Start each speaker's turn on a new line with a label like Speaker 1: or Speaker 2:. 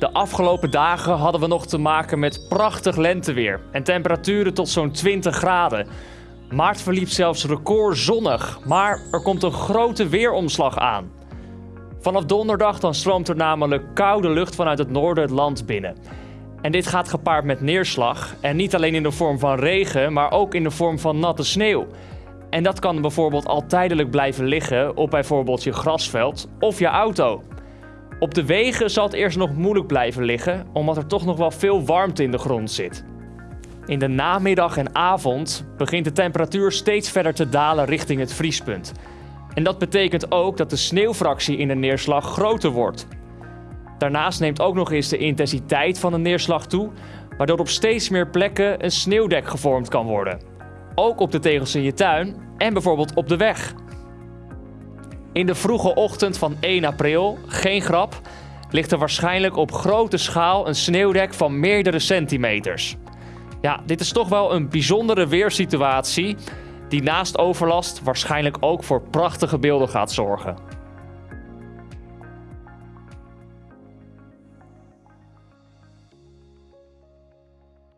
Speaker 1: De afgelopen dagen hadden we nog te maken met prachtig lenteweer en temperaturen tot zo'n 20 graden. Maart verliep zelfs record zonnig, maar er komt een grote weeromslag aan. Vanaf donderdag dan stroomt er namelijk koude lucht vanuit het noorden het land binnen. En dit gaat gepaard met neerslag en niet alleen in de vorm van regen, maar ook in de vorm van natte sneeuw. En dat kan bijvoorbeeld al tijdelijk blijven liggen op bijvoorbeeld je grasveld of je auto. Op de wegen zal het eerst nog moeilijk blijven liggen, omdat er toch nog wel veel warmte in de grond zit. In de namiddag en avond begint de temperatuur steeds verder te dalen richting het vriespunt. En dat betekent ook dat de sneeuwfractie in de neerslag groter wordt. Daarnaast neemt ook nog eens de intensiteit van de neerslag toe, waardoor op steeds meer plekken een sneeuwdek gevormd kan worden. Ook op de tegels in je tuin en bijvoorbeeld op de weg. In de vroege ochtend van 1 april, geen grap, ligt er waarschijnlijk op grote schaal een sneeuwdek van meerdere centimeters. Ja, dit is toch wel een bijzondere weersituatie die naast overlast waarschijnlijk ook voor prachtige beelden gaat zorgen.